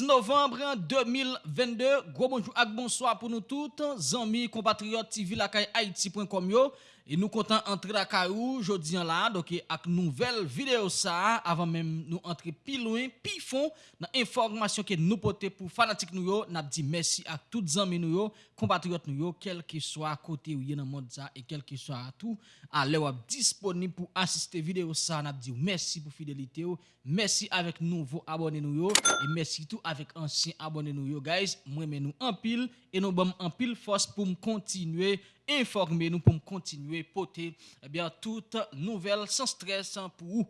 11 novembre 2022, gros bonjour et bonsoir pour nous tous, amis, compatriotes TV Haïti.com yo. Et nous comptons entrer la caillou aujourd'hui là, donc avec nouvelle vidéo ça, avant même nous entrer plus loin, plus fond dans information que nous portons pour fanatiques nous yo, n'a dit merci à tous amis nous yo, compatriotes nous yo, quel que soit côté ou dans monde ça et quel que soit tout, à l'heure disponible pour assister vidéo ça, n'a dit merci pour fidélité merci avec nouveaux abonnés nous yo et merci tout avec anciens abonnés nous yo guys. Moi remen nou anpil, e nou bom anpil fos pou m kontinue informe nou, pou m kontinue pote, ebyen, tout nouvel san stres, san pou ou.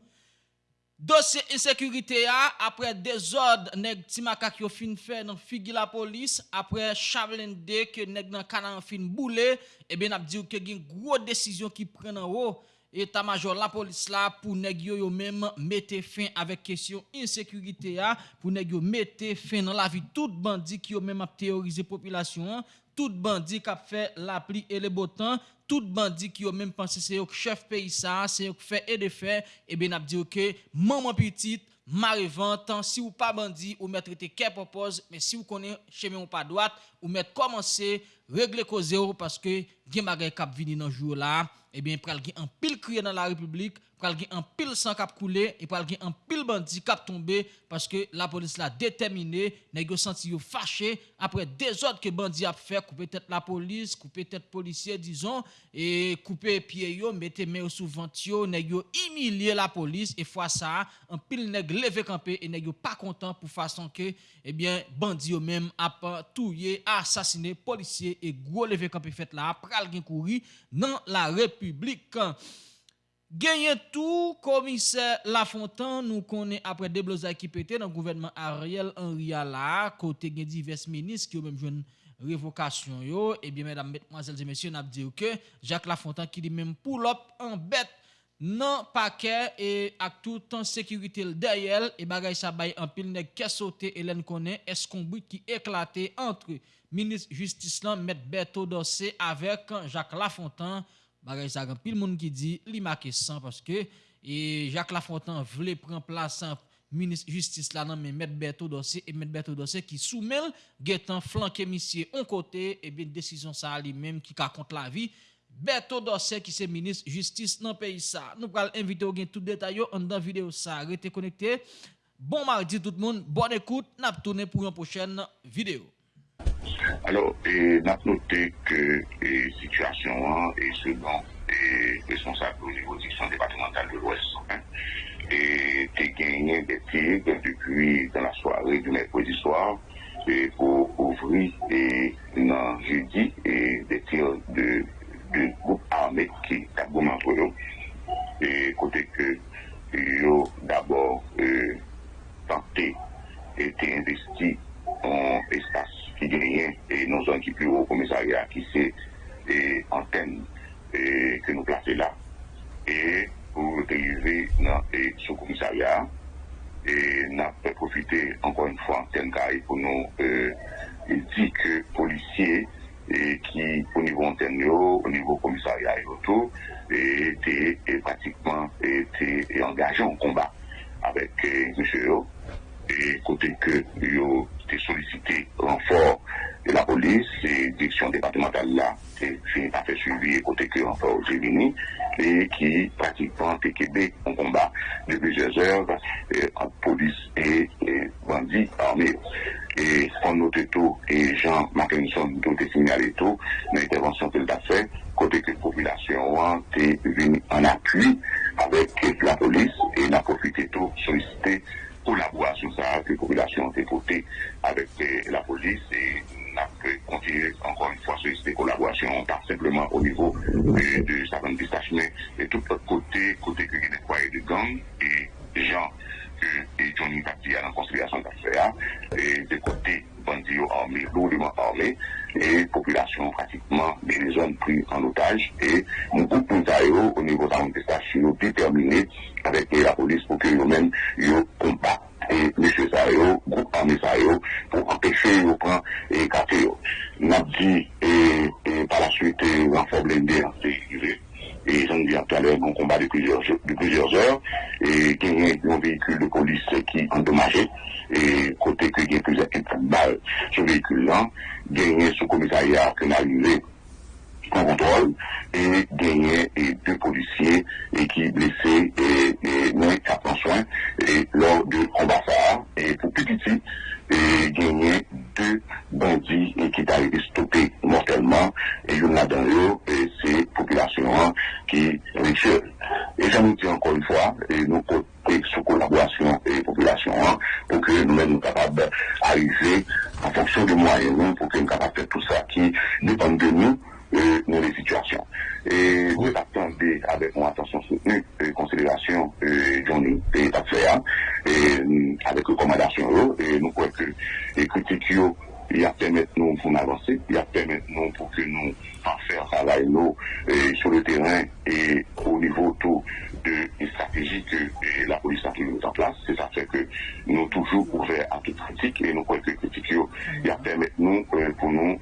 Dosye insekurite a, apre dezod neg timakak yo fin fe nan figi la polis, apre chavlende ke neg nan kanan fin boule, ebyen ap diyo ke gen gwo desisyon ki pren an ou, état-major la police là pour nèg yo, yo même mettre fin avec question insécurité a pour nèg yo mettre fin dans la vie tout bandit qui yo même a théorisé population tout bandit qui a fait la pluie et le beau temps tout bandit qui yo même pensé c'est chef pays ça c'est qui fait et de faire et ben n'a dit OK maman petite Marevant, si ou pas bandit, ou mettre te qu'elle propose, mais si vous connaissez chemin ou pas droite, ou mettre commencer, régler cause parce que gen bagay kap vini nan jour là, et bien pral gen un pile crier dans la République, pral gen an pile sang kap coulé et pral gen an pile bandi kap tombé parce que la police la déterminée nèg yo senti yo fâché après désordre que bandi a fait couper tête la police couper tête policier disons et couper pied yo mettre main sous vent yo nèg yo humilier la police et fois ça an pile nèg levé campé et nèg yo pas content pour façon que eh bien bandi yo même a touyer assassiné policier et gros levé campé fait là pral gen courir dans la république Genye tou, komise Lafontan nou konen apre debloza ki pete nan gouvernement Ariel Henry Ala, kote gen divers menis ki yo menm jwen revokasyon yo, ebyen mèdam mèdmanzèl zè mèsyon ap diyo ke, Jacques Lafontan ki li menm pou lop an bet nan pake e ak toutan sekurite l deyel, e bagay sa bay an pil nek kesote elen konen eskomboui ki eklate antre menis justis lan mèd Beto Dossé avèk Jacques Lafontan, Bagay sa gan pil moun ki di li make san paske e Jacques Lafontan vle pren plasan ministre justice la nan men met Berto Dossé et met Berto Dossé ki soumel getan flanke misye on kote e bien desisyon sa li menm ki ka kont la vi Berto Dossé ki se ministre justice nan peyi sa. Nou pral invite ou gen tout detay yo an dan video sa. Rete konekte. Bon mardi tout moun, bon ekoute, nap tourne pou yon prochaine vidéo. Alors, et n'a noté que la situation est selon les responsables au niveau du centre départemental de l'Ouest. Hein, et tu gagné des tirs depuis dans la soirée du mercredi soir pour ouvrir et dans jeudi et des tirs de, de groupes armés qui ont entre eux. Et côté que ils d'abord euh, tenté et investi en espace qui gagne et nos zones qui plus haut commissariat qui c'est antenne que nous plaçons là. Et pour arriver dans ce commissariat, et nous avons profité encore une fois antenne pour nous euh, dire que policiers et qui au niveau antenne, au niveau commissariat et autour, étaient pratiquement été engagés en combat avec euh, monsieur et côté que yo sollicité renfort de la police et direction départementale là fini par suivi côté que renfort j'ai venu et qui pratiquement été en combat de plusieurs heures entre police et, bandits armés. Et on note tout et Jean Mackinson tout est signalé tout l'intervention qu'il a fait côté que la population est venue en appui avec la police et n'a profité tout sollicité collaboration ça que la population a avec la police et n'a continué encore une fois sur cette collaboration, pas simplement au niveau de certains détachements, mais tout l'autre côté, côté que foyers de gang et gens et Johnny Tati à la conciliation d'affaires, et des côtés bandits armés, lourdement armés, et population pratiquement des zones prises en otage, et nous groupe au niveau de la manifestation déterminé avec la police pour que nous-mêmes, nous combattent et M. Sayo, groupe armé Sayo, pour empêcher de prendre et. Nous avons dit, et, par la suite, renfort blindé sécurité. Et j'en dis tout à l'heure, un combat de plusieurs, de plusieurs heures, et qu'il y a un véhicule de police qui est endommagé, et côté que il y a plusieurs balles sur le véhicule là, gagné sous commissariat qui est arrivé contrôle et gagné et deux policiers et qui blessés et, et qui prend soin et lors de combat ça et pour petit et gagné deux bandits et qui ont été stoppés mortellement et une là-dedans et c'est population qui. Et j'en dis encore une fois, et nous sous collaboration et population pour que nous-mêmes nous capables d'arriver en fonction des moyens pour que nous capables de faire tout ça qui dépend de nous euh, dans les situations. Et nous attendons avec une attention soutenue et considération euh, Johnny et faire et avec recommandation et nous croyons que les critiques il a permettre nous pour avancer, il a permettre nous pour que nous fassions travail nous euh, sur le terrain et au niveau tout de stratégie que euh, la police a toujours mis en place. C'est ça fait que nous toujours ouverts à toute critique et nous croyons que critique il a permettre nous euh, pour nous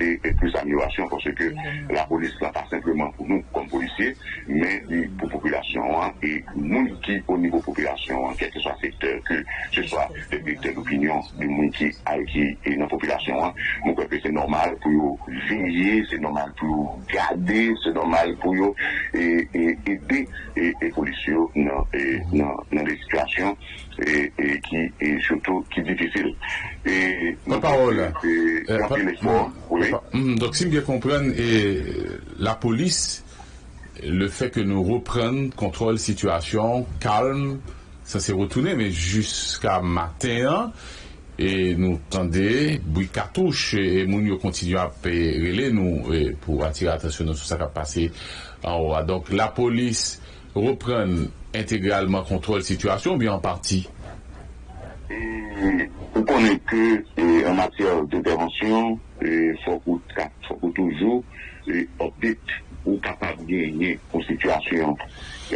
porter plus d'amélioration parce que la police n'est pas simplement pour nous comme policiers, mais pour la population hein, et nous qui au niveau population, hein, quel que soit le secteur, que ce soit des secteurs d'opinion, du monde qui, qui est dans la population Hein. Mwen kwepe se normal pou yo vinye, se normal pou yo gade, se normal pou yo ede e polisyon nan de situasyon ki choto ki difisil. Pa parol. Dok si mwen kompren, la polis, le fe ke nou repren kontrol situasyon, kalm, sa se retounen, men jiska maten an, et nous tendez, bruit cartouche, et nous continuons à payer nous pour attirer l'attention sur ce qui a passé en haut. Donc la police reprend intégralement contrôle de la situation, bien en partie? Vous connaissez que en matière d'intervention, il faut, toujours update ou capable de gagner une situation,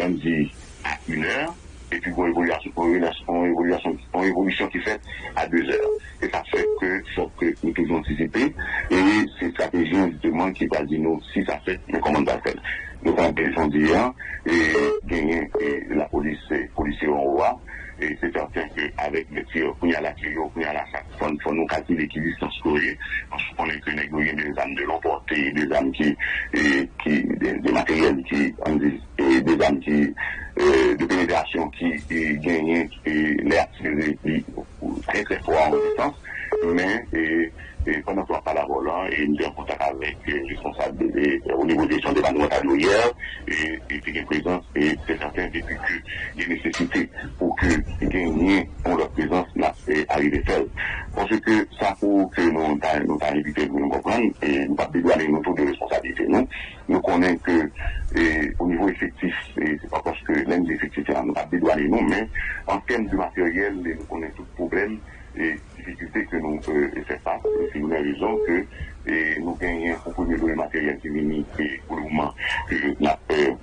on dit, à une heure et puis pour évolution, pour évolution, pour évolution qui fait à deux heures. Et ça fait que faut que nous toujours anticiper et c'est stratégie justement qui va dire nous si ça fait, mais comment on faire? Nous avons besoin d'hier et gagner la police, policiers en roi. Et c'est certain qu'avec les tirs, il y a la tuyau, il y a la il faut nous calculer qui distance courir. Parce qu'on est que des armes de l'emporter, des armes qui, et, qui, des, matériels qui, et des armes qui, euh, de pénétration qui gagnent l'air très très fort en distance. Mais, et, et pendant qu'on parle à volant, et nous sommes en contact avec les responsables au niveau des champs de hier, et, et une présence, et c'est certain depuis qu'il y a nécessité pour que gagner pour leur présence là, et arriver seul. Parce que ça pour que nous nous évité de nous comprendre, et nous pas dédouaner nos taux de responsabilité, nous, nous connaissons que et, au niveau effectif, et c'est pas parce que l'un des effectifs, nous pas dédouaner nous, mais en termes de matériel, nous connaissons tout problème, et difficulté que nous euh, faisons face. C'est une raison que et nous gagnons un premier de matériel qui vient pour le moment que nous avons fait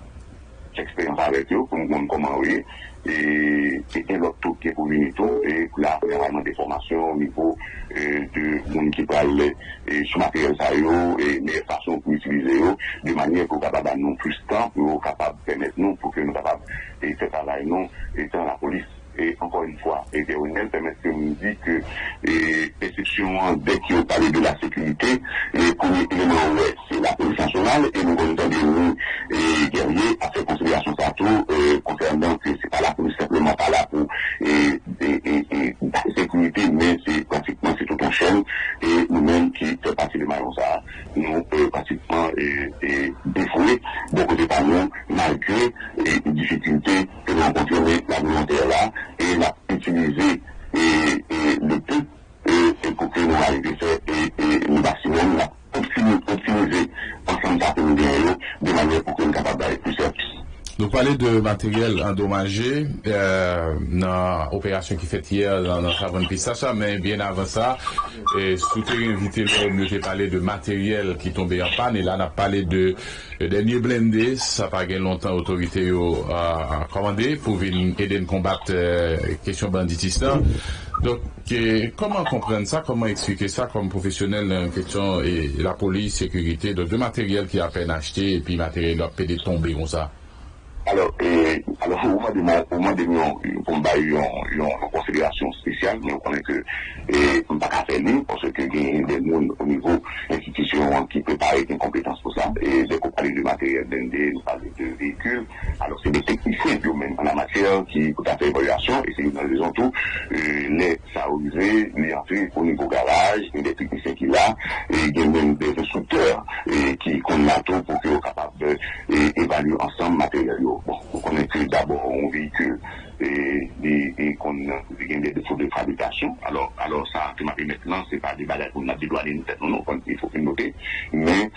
expérience avec eux, pour nous comprendre comment oui. Et c'est un autre qui est pour tout. Et là, il y a vraiment des formations au niveau euh, de monde qui parle et ce matériel ça et les façons pour utiliser de manière pour capable nous plus de temps, pour capable permettre nous, pour que nous capables de faire travail nous, étant la police et encore une fois, et Véronel permet que nous dit que, exception, dès qu'il a parlé de la sécurité, le premier élément, ouais, c'est la police nationale, et nous entendons nous, et guerriers, à faire considération ça tout, euh, concernant que c'est pas la police simplement pas là pour, et, la sécurité, mais c'est pratiquement, c'est tout en chaîne, et nous-mêmes qui faisons partie de Mayon ça, nous, euh, pratiquement, et, défoués, beaucoup de parents, malgré les difficultés que nous rencontrons, la volonté là, et l'a utilisé et, et le peu et, pour que nous arrivions et, le maximum, l'a optimisé ensemble ça nous de manière pour que nous capables d'aller plus service. Nous parlons de matériel endommagé euh, dans l'opération qui fait hier dans notre avant Pistacha, mais bien avant ça, et souhaiter invité nous parlé de matériel qui tombait en panne, et là on a parlé de, de dernier blindé, ça pas longtemps autorité a commandé pour venir aider à combattre euh, question banditisme. Donc, comment comprendre ça, comment expliquer ça comme professionnel en question et la police, sécurité, de deux matériels qui a peine acheté et puis matériel qui a Alors, et, alors au moins de nous, pour me une considération spéciale, mais on connaît que, et on ne pas faire parce que il y a des gens au niveau institution qui préparent une compétence pour ça. Et dès qu'on parle de matériel d'ND, nous parlons de véhicules. Alors, c'est des techniciens, même en la matière, qui ont fait évaluation, et c'est une raison tout, les saorisés, les entrées au niveau garage, et des techniciens qui là, et il y a même des instructeurs, qui connaissent tout matériel. Bon, vous connaissez d'abord un véhicule et, qu'on a des défauts de fabrication. Alors, alors ça, que maintenant, c'est pas des bagages qu'on a tête, non, il faut le noter. Mais,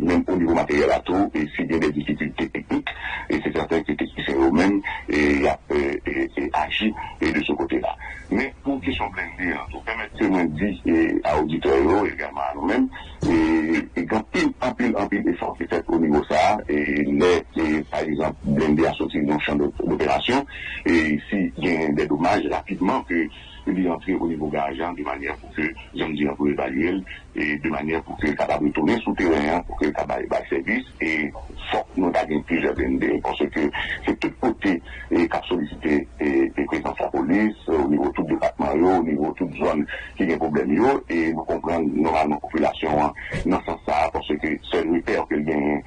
même au niveau matériel à tout, et s'il y a des difficultés techniques, et c'est certain que les techniciens eux-mêmes, et, et, et, agit et de ce côté-là. Mais pour question blindée, hein, pour permettre que nous dit à auditeurs également à nous-mêmes, et, et quand pile, en pile, en pile d'efforts qui fait au niveau ça, et les, par exemple, blindés à sortir dans le d'opération, et s'il y a des dommages rapidement que il entrer au niveau gageant de manière pour que, j'aime dire, pour évaluer, et de manière pour qu'il soit capable de tourner sous terrain, pour qu'il soit capable de service, et faut nous avons plusieurs BND, parce que c'est tout côté et qu'a sollicité et, et présence la police, au niveau tout département, au niveau toute zone qui a un problème, et nous comprenons normalement la population dans ce sens parce que seul repère que gagne,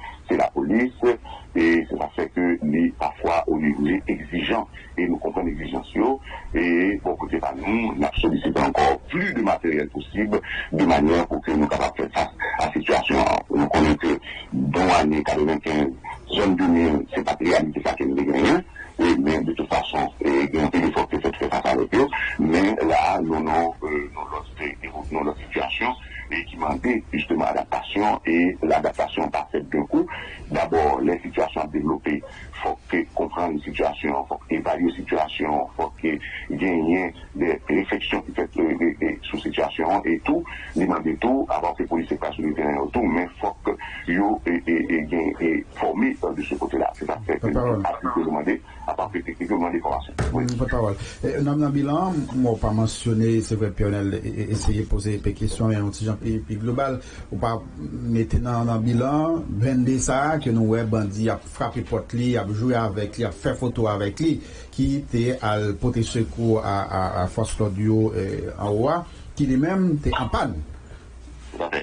Le bilan, moi pas mentionné, c'est vrai, Pionel, essayer de poser des questions, mais un petit et puis global, ou pas mettre dans le bilan, vendre ça, que nous, ouais, bandit a frappé porte lui, a avec lui, a fait photo avec lui, qui était à porter secours à, à, à Force Claudio euh, en haut, qui lui-même était en panne.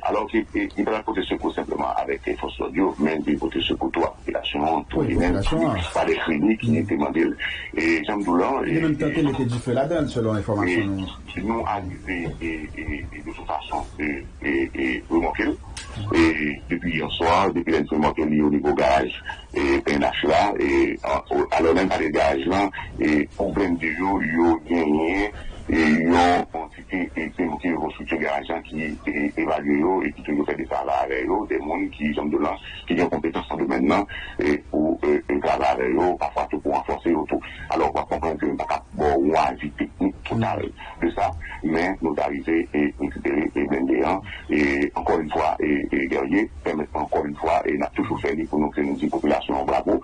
Alors qu'il il va porter secours simplement avec les forces audio, mais il porter secours toute la population, tout les mêmes, pas les cliniques qui étaient demandé. Et Jean Doulan. Il a même tenté de du feu là-dedans, selon l'information. Nous arrivés et, de toute façon, et, remonter. Et depuis hier soir, depuis l'instrument lié au niveau gage et PNH là, et alors même par les gages là, et problème de jour, il y a gagné et yon quantité et qui qui restructure garagement qui est évalué et qui toujours fait des travaux eux des gens qui sont de là qui ont compétence en domaine et pour travailler eux parfois tout pour renforcer tout alors on va comprendre que pas bon ou avis technique total de ça mais nous arriver et récupérer et blender et encore une fois et, et guerrier permettre encore une fois et n'a toujours fait pour nous que nous dit population bravo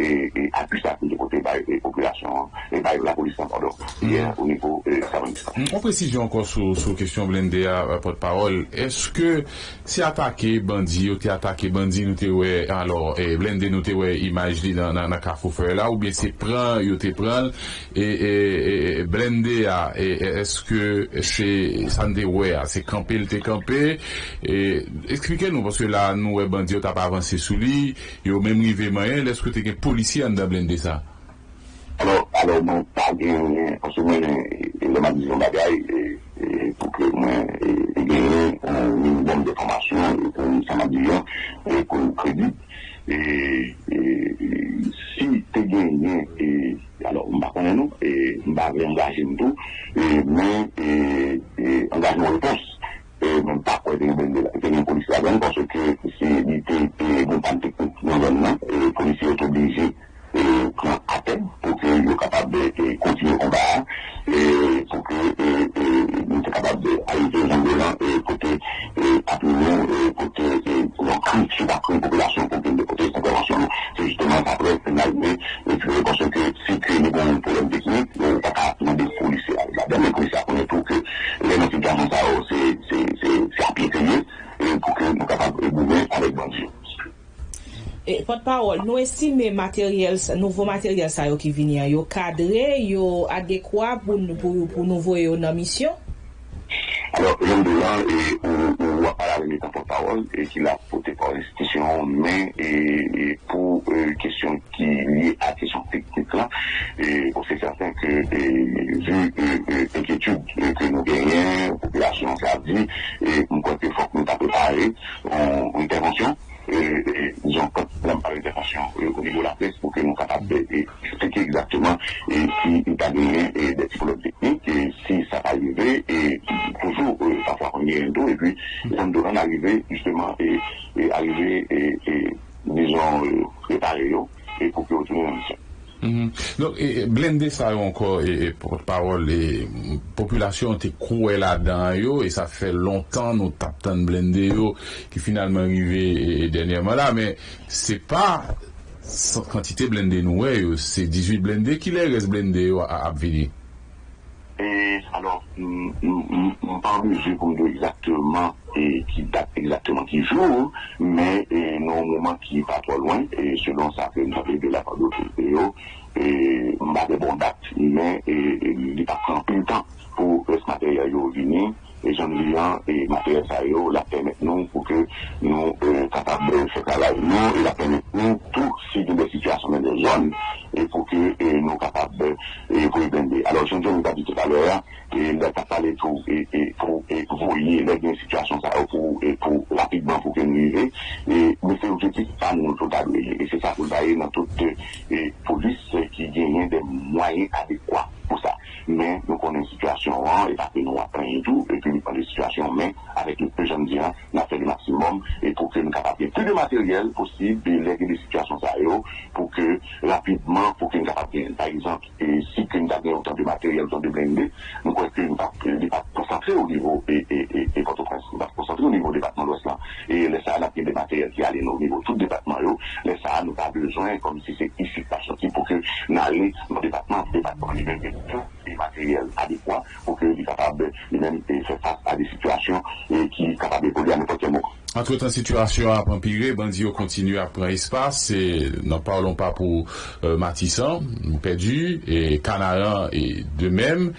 et, appuyer ça de côté de la population et par la police pardon hier au niveau de euh, On précision encore sur sur question blindé à porte-parole est-ce que si attaqué bandit ou t'es attaqué bandit nous t'es alors et blindé nous t'es image dans dans carrefour là ou bien c'est prend yo t'es prend et, blindé à est-ce que c'est ça c'est camper le t'es campé et expliquez-nous parce que là nous bandit t'as pas avancé sous lui yo même rivé moyen est-ce que t'es policier en blindé ça? Alors, alors, non, pas bien, parce que moi, il m'a dit bagaille, pour que moi, j'ai gagné un minimum de formation, et ça m'a dit, et qu'on crédit. Et, si tu gagné, alors, on va connaître nous, et on va engager nous mais, et, engagement réponse. Et même pas quoi, il y a une police là-dedans, parce que c'est, il était, bon, pas technique, non, non, et les policiers sont obligés pran apen pou ke yo kapab de kontine komba pou ke nou te kapab de aite janbe lan kote apounen kote yon krik sou bakon populasyon parol, nou esime materyel, nouvo materyel sa yo ki vini an, yo. Kadre, yo adekwa pou, pou, pou nouvo yo nan misyon, Blende sa yo anko e porte-parole e populasyon te kouwe la dan yo e sa fe lontan nou tap tan blende yo ki finalman rive denyeman la men se pa kantite blende nou we yo se 18 blende ki le res blende yo ap vini e alor m pa anvije pou nou exactement e ki dat exactement ki jou men nou mouman ki pa to lwen e selon sa fe nou ap vide la pa do yo mba de bon dat, men li pa pran pil tan pou s materyal yo vini, e jan li an e materyal sa yo la pemet nou pou ke nou kapab se kalay nou, e la pemet nou tou si di de situasyon men de zon e pou ke nou kapab pou y bende. Alors jan jan nou ta di tout alè e lè ta pale tou e pou voye lè gen situasyon sa yo pou rapidman pou ke nou y ve e mè se objektif pa nou tout alè e se sa pou daye nan tout polis qui gagnent des moyens adéquats pour ça. Mais nous connaissons une situation, et parce que nous apprenons tout, et puis nous prenons des situations, mais avec le plus jeune dire, nous fait le maximum, et pour que nous capables plus de matériel possible, de léguer des situations pour que rapidement, pour que nous capables, par exemple, et si nous avons autant de matériel, autant de blindés, nous croyons que nous pas concentrer au niveau, et, et, et, et Port-au-Prince, nous concentrer au niveau du département de l'Ouest et les ça, là, des matériels qui allaient au niveau tout le département, les ça, nous pas besoin, comme si c'est ici pas sorti, pour que nous allions dans le département, département, des temps, situation a empiré, Bandio continue à prendre espace, et n'en parlons pas pour euh, et Canaran, et de même,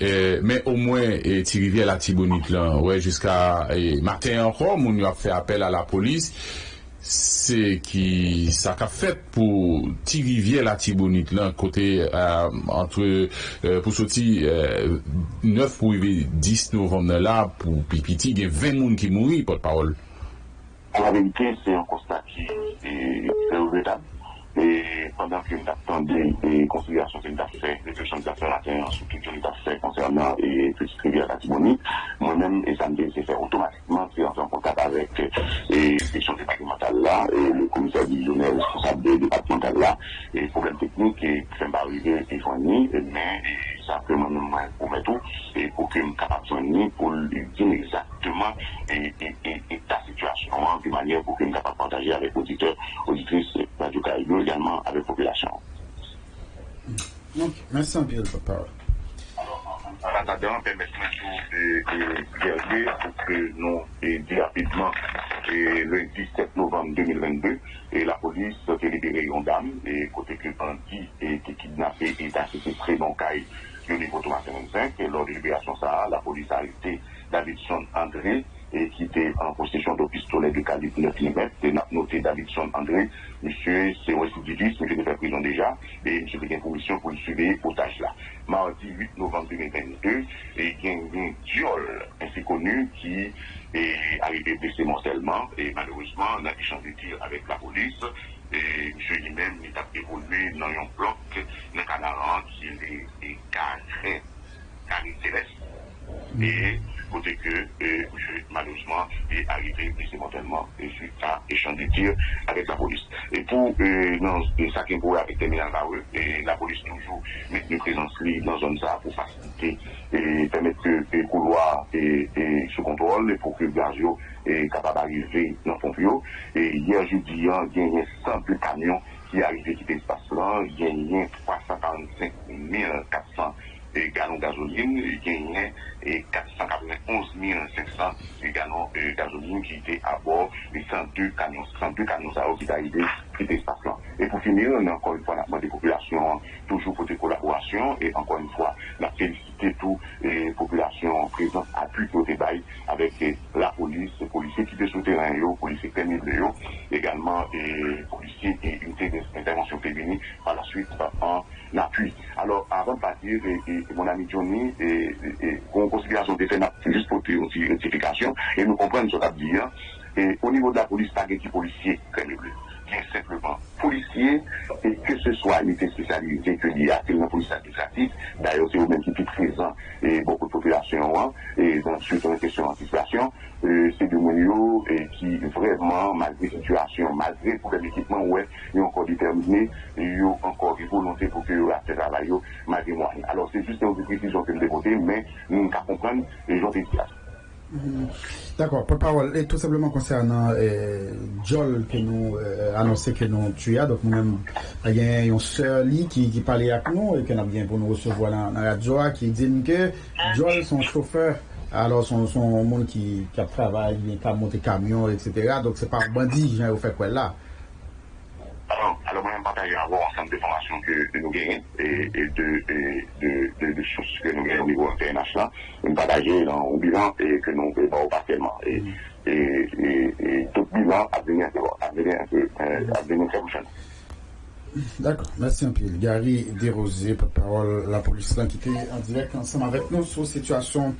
et, mais au moins, et Thierry la Tibonite là, ouais, jusqu'à matin encore, on a fait appel à la police, c'est qui ça qu'a fait pour Tirivie la côté euh, entre euh, pour sortir euh, 9 pour 10 novembre là pour Pipiti il y a 20 personnes qui mourent la vérité c'est un constat qui est regrettable. Et pendant que nous attendons les considérations que nous avons fait, les questions que nous avons surtout que nous avons concernant les petites rivières moi-même, et ça me s'est fait automatiquement, c'est en contact avec les questions départementales là, et le commissaire divisionnaire responsable des départementales là, et problèmes techniques qui sont pas arrivés et fournis, mais ça peut moi-même pour mettre tout, et pour que nous capables de soigner, pour dire exactement et, et, et, ta situation, de manière pour que nous capables de partager avec auditeurs, auditrices, Radio Caribou, également avec la population. Donc, merci Pierre papa. En attendant, permettez-moi de regarder pour que nous dit rapidement le 17 novembre 2022, et la police a libéré une dame, et côté que bandit été kidnappé et assisté très bon caille au niveau de 25, et lors de libération, ça, la police a arrêté Davidson André, et qui était en possession de pistolet de calibre 9 mm. C'est noté Davidson André. Monsieur, c'est récidiviste, mais il fait prison déjà. Et monsieur fait une commission pour le suivre otage là. Mardi 8 novembre 2022, et il y a un viol ainsi connu qui est arrivé blessé mortellement. Et malheureusement, on a échangé de tir avec la police. Et monsieur lui-même, il a évolué dans un bloc, dans Canaran, qui est carré, carré céleste. Et côté que euh, malheureusement est arrivé mortellement et suite à échange de tirs avec la police. Et pour euh, dans, ça qui est avec terminal et la police toujours met une présence dans la zone pour faciliter et permettre que le couloir est, sous contrôle et pour que gazio est capable d'arriver dans le fond Et hier jeudi, il y a un simple camion qui est arrivé qui l'espace là, il y a 345 400 galon gazoline, genyen 491 500 galon gazoline ki ite abor 102 kamyon sa ou ki ta ide ki te spasyon. E pou finir, nan ankon yon fwa nan de populasyon toujou pou te kolaborasyon, e ankon yon fwa nan felicite tou populasyon prezant apu pou te bayi avek la polis, polisye ki te sou teren yo, polisye kemil yo, egalman polisye e unité d'intervention fémini pa la suite an Alors, avant de partir, mon ami Johnny, kon konsiderasyon de fè na juste pour une notification, et nous comprenons ce qu'a dit, et au niveau de la police, pas qui policier, crème bleue. Bien simplement, policier, et que ce soit unité spécialisée que l'il y a, que la police administrative, d'ailleurs, c'est au même qui est présent, et beaucoup de population, et donc, suite à une question d'anticipation, c'est de mon et qui vraiment, malgré situation, malgré pour l'équipement, ouais, ils ont encore déterminé, ils ont encore une volonté pour eux ce travail, malgré moi. Alors, c'est juste une précision que je dévoter, mais nous qu'à comprendre les gens des D'accord, pour parole, et tout simplement concernant euh, Joel que nous euh, annoncé que nous tué, donc nous-mêmes, il y a une sœur qui, qui parlait avec nous et qui a bien pour nous recevoir dans, la radio, qui dit que Joel, son chauffeur, alors son, monde qui, qui travaille, qui a monté camion, etc. Donc c'est pas un bandit a fait quoi là? Alors, alors moi, je partage formations que, nous gagnons et, de, choses que nous gagnons au niveau international. Nous partager dans le bilan et que nous faisons partiellement. Et, mm. et, et, et, tout bilan à venir, à venir un peu, euh, à venir très prochaine. D'accord, merci un peu. Gary Desrosiers, porte-parole la police qui était en direct ensemble avec nous sur la situation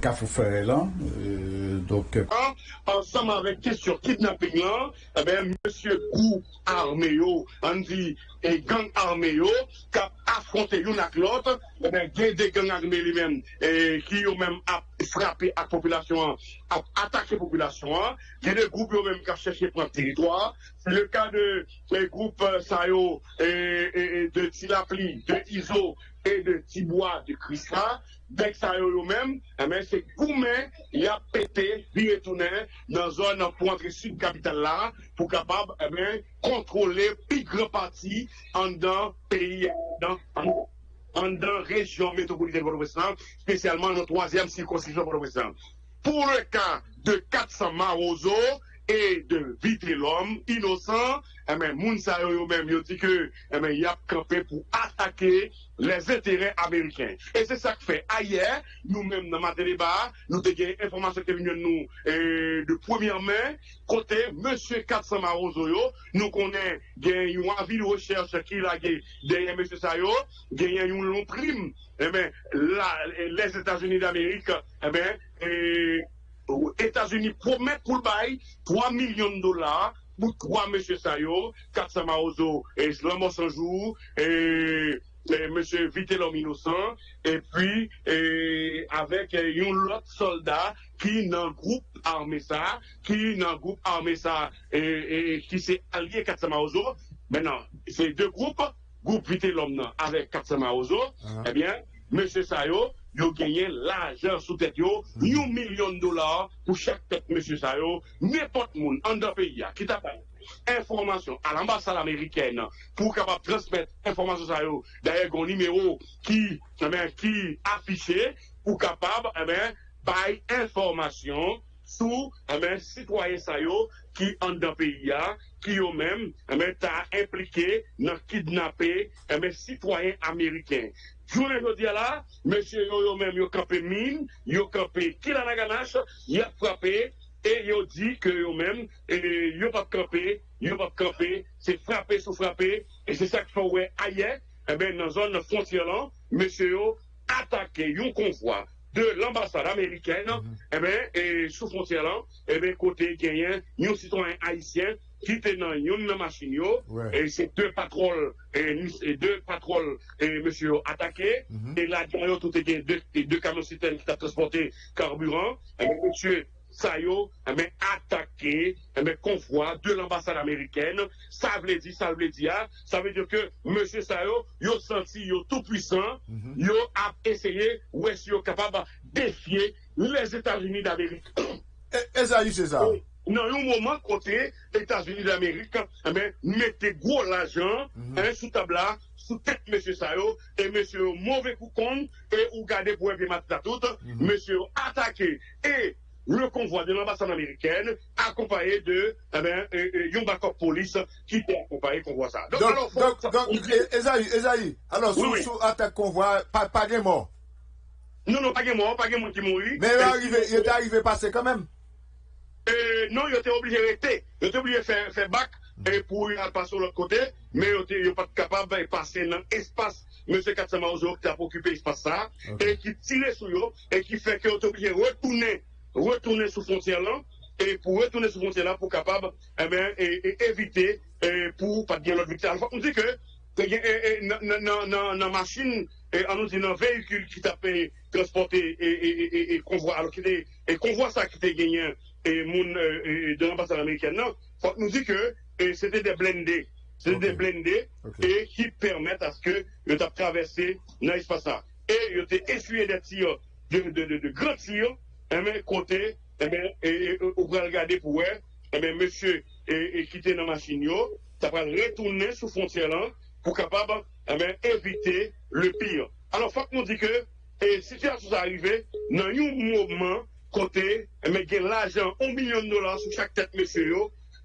qu'a fait là. Euh, euh, ensemble avec question kidnapping là, eh bien, monsieur Gou Arméo, dit, et gang armé qui a affronté l'un avec l'autre, eh il y a des gangs armés lui-même, qui ont même frappé la population, attaqué la population, il y a des groupes même qui ont cherché pour un territoire. C'est le cas de les groupes euh, Sayo et, et, de Tilapli, de Iso et de Tibois de Christa. Dès que ça eux-mêmes, eh c'est Goumen, il a pété, il dans la zone pour entrer sud capitale là, pour capable, eh bien, contrôler plus grand partie en dans pays, dans, en, dans région métropolitaine de l'Ouest, spécialement dans la troisième circonscription de l'Ouest. Pour le cas de 400 Marozo, et de vite l'homme innocent, eh bien, Mounsa même yo dit que eh bien, il a campé pour attaquer les intérêts américains. Et c'est ça que fait. Ailleurs, nous-mêmes dans ma débat, nous avons une information qui vient nous euh, de première main, côté M. Katsama Rozoyo, nous connaissons une avis de recherche qui a derrière M. Sayo, il y a une longue prime. Eh bien, les États-Unis d'Amérique, eh bien, et, aux États-Unis promettent pour le bail 3 millions de dollars pour trois monsieur Sayo, Katsama Ozo et Slamo Sanjou et, et monsieur Vitellom Innocent et puis et, avec un autre soldat qui dans le groupe armé ça, qui dans le groupe armé ça et, et qui s'est allié Katsama Ozo. Maintenant, ces deux groupes, groupe Vitellom avec Katsama Ozo, ah. eh bien, monsieur Sayo, yo genyen l'ajan sou tèt yo, hmm. yon milyon dolar pou chèk tèt M. Sayo, nèpot moun an da peyi ya, ki ta paye. Informasyon al ambasade Ameriken pou kapap transmèt informasyon Sayo, daye goun nimeyo ki, ki eh afiche pou kapap eh baye informasyon sou sitwayen eh Sayo ki an da peyi ya, ki yo men ta implike nan kidnapè sitwayen Ameriken. Citoyens américains Jounen jodi ala, mesye yo yo men yo kape min, yo kape kila naganache, yo frape, e yo di ke yo men, yo pa kape, yo pa kape, se frape sou frape, e se sak fawwe aye, e ben nan zon frontier lan, mesye yo atake yon konvoi de l'ambassade amerikene, e ben sou frontier lan, e ben kote genyen yon citoyen haisyen, qui était dans une machine, et c'est deux patrouilles, et, deux patrouilles, et monsieur attaqué, mm-hmm. et là, derrière tout était deux, deux camions citernes qui ont transporté carburant, et monsieur Sayo, mais attaqué, mais convoi de l'ambassade américaine, ça veut dire, ça veut dire, ça veut dire que monsieur Sayo, yo senti, yo tout puissant, mm yo a essayé, ou est-ce capable de défier les États-Unis d'Amérique. Et, et ça, c'est ça. Nan yon mouman kote Etats-Unis d'Amerik, mette gwo l'ajan sou tabla, sou tek M. Sayo, e M. Mouve Koukon, e ou gade pou epi matitatout, M. Atake, e le konvoi de l'ambassade amerikène, akompaye de yon bakop polis, ki te akompaye konvoi sa. Donk, donk, donk, Ezaï, Ezaï, alo sou atak konvoi, pa gen mò? Non, non, pa gen mò, pa gen mò ki mouri. Men yon te arrive pase kanmèm? Non, yo te oblige rete, yo te oblige fè bak pou yon passe ou l'ot kote, men yo te yo pat kapab passe nan espas M. Katsama Ozo ki te ap okupe espas sa, e ki tire sou yo, e ki fè ke yo te oblige retoune, retoune sou fonciè lan, e pou retoune sou fonciè lan pou kapab, e ben, e evite pou pat gen l'ot vitè. Alfa, on di ke, nan machin, an nou di nan vehikul ki tape transporte e konvoi, alo ki te, e konvoi sa ki te genyen et moun de l'ambassade américaine. Non, faut nous dire que c'était des blindés. C'était okay. des blindés okay. et qui permettent à ce que ils aient traversé dans l'espace. Et ils ont essuyé des tirs, de, de, de, de grands tirs, et bien, côté, et bien, et, on va regarder pour eux, et bien, monsieur, et, et quitté dans la machine, ça va retourner sous frontière là, pour capable, et bien, éviter le pire. Alors, faut nous dire que, et si ça arrivé, dans un moment, côté, mais gen l'argent, un million de dollars sur chaque tête, monsieur,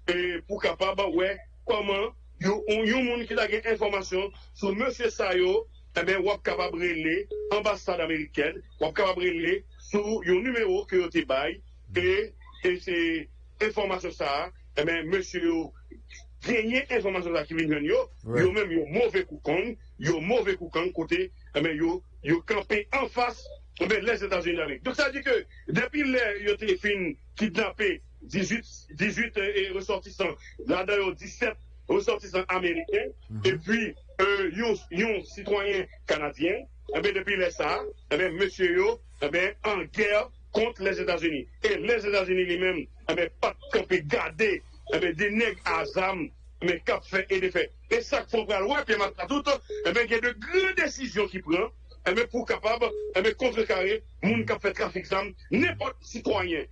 et pour capable, ouais, comment, yo, on, yo, moun qui a gen information sur monsieur Sayo, eh bien, ou capable de ambassade américaine, ou capable de sur un numéro que vous bail, et, et c'est information ça, eh bien, monsieur, gagner information ça qui vient yo, yo même yo mauvais coucon, yo mauvais coucon côté, eh bien, yo, yo campé en face les États-Unis d'Amérique. Donc ça veut dire que depuis les ont fin kidnappé 18, 18 et ressortissants, là-dedans 17 ressortissants américains, et puis euh, yon, citoyen canadien, eh bien, depuis les ça, eh bien, monsieur yo, eh bien, en guerre contre les États-Unis. Et les États-Unis lui-même, eh bien, pas de garder, eh bien, des nègres à âme, mais cap fait et défait. Et ça faut voir, ouais, puis tout, eh bien, il y a de grandes décisions qui prend, eme pou kapab, eme kontrekare, moun kap fè trafik zam, nepot sitwanyen,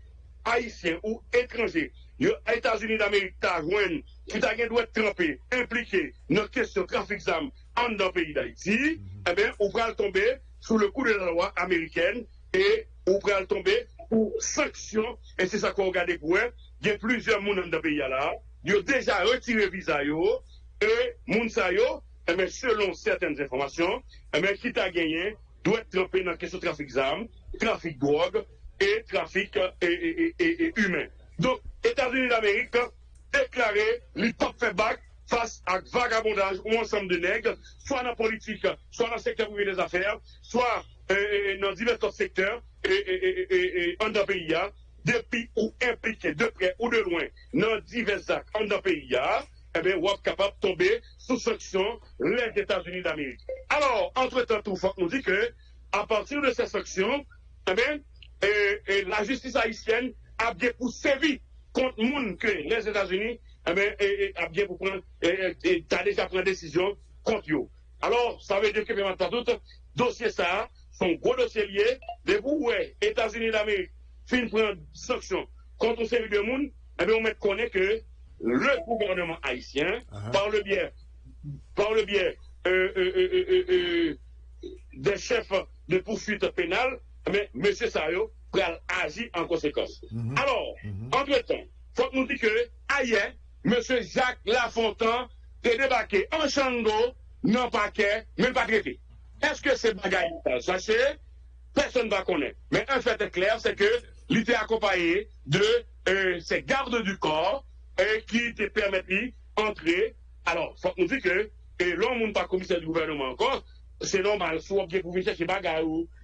haisyen ou etranje, yo Etats-Unis d'Amerik ta jwen, ki ta gen dwe trempè, implike, nan kesyon trafik zam, an dan peyi d'Haïti, mhm. ebe ou pral tombe sou le kou de la loi Ameriken, e ou pral tombe ou sanksyon, e se sa kon gade kwen, gen plizye moun an dan peyi ala, yo deja retire viza yo, e moun sa yo, Eh eme selon certaine informasyon, eme eh ki ta genyen, dwe trepe nan kesyon trafik zam, trafik drog, e trafik e humen. Don, Etats-Unis d'Amerik deklare li pop febak fas ak vagabondaj ou ansam de neg, swa nan politik, swa nan sektor ouvi des afer, swa nan diversos sektor an da peyi ya, depi ou implike de pre ou de loin nan divers ak an da peyi ya, eh bien, est capable de tomber sous sanction les États-Unis d'Amérique. Alors, entre-temps, tout nous dit que, à partir de ces sanctions, eh bien, et, la justice haïtienne a bien pour sévir contre monde que les États-Unis eh bien, a bien pour et, déjà pris une décision contre eux. Alors, ça veut dire que, maintenant, tout dossier ça, son gros dossier lié, de vous, ouais, États-Unis d'Amérique, fin prendre sanction contre une série de monde, eh bien, on met connaît que le gouvernement haïtien, uh-huh. par le biais, par le biais euh, euh, euh, des chefs de poursuite pénale, mais M. Sayo va agir en conséquence. Mm-hmm. Alors, mm-hmm. entre-temps, il faut nous dire que ailleurs, M. Jacques Lafontaine est débarqué en Chango, non paquet, même pas traité. Est-ce que c'est bagaille Sachez, personne ne va connaître. Mais un fait est clair, c'est que était accompagné de ces gardes du corps et qui te permet d'entrer. Alors, faut nous dire que, et l'homme n'est pas commissaire du gouvernement encore, c'est normal, soit bien pour chercher bagarre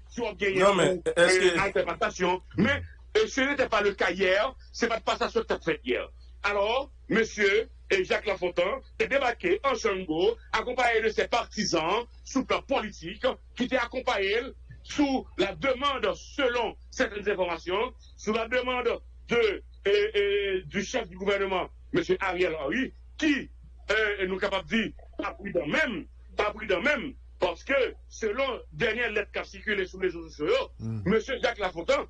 soit bien une interprétation. Mais ce n'était pas le cas hier, c'est pas de passation que tu as fait hier. Alors, monsieur et Jacques Lafontaine est débarqué en Chango, accompagné de ses partisans, sous plan politique, qui étaient accompagnés sous la demande, selon certaines informations, sous la demande de et, du chef du gouvernement, M. Ariel Henry, qui est nous capable de dire, pas prudent même, pas prudent même, parce que selon dernière lettre qui a circulé sur les réseaux sociaux, M. Jacques Lafontaine,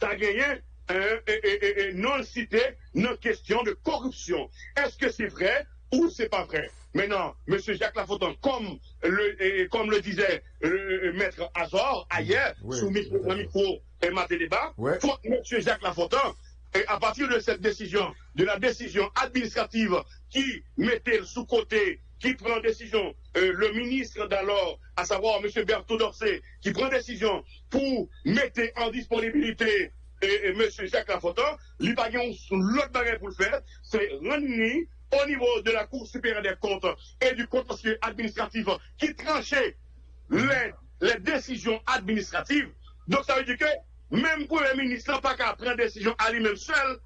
a gagné et, non cité nos questions de corruption. Est-ce que c'est vrai ou c'est pas vrai? Maintenant, M. Jacques Lafontaine, comme le, comme le disait le maître Azor ailleurs, sous micro, micro et matin débat, M. Jacques Lafontaine, et à partir de cette décision, de la décision administrative qui mettait sous côté qui prend décision, euh, le ministre d'alors, à savoir M. Berthaud Dorcé, qui prend décision pour mettre en disponibilité et, M. Jacques Lafontaine, lui l'autre barrière pour le faire, c'est rendre au niveau de la Cour supérieure des comptes et du contentieux administratif qui tranchait les décisions administratives. Donc ça veut dire que même le ministre n'a pas qu'à prendre décision à lui-même seul,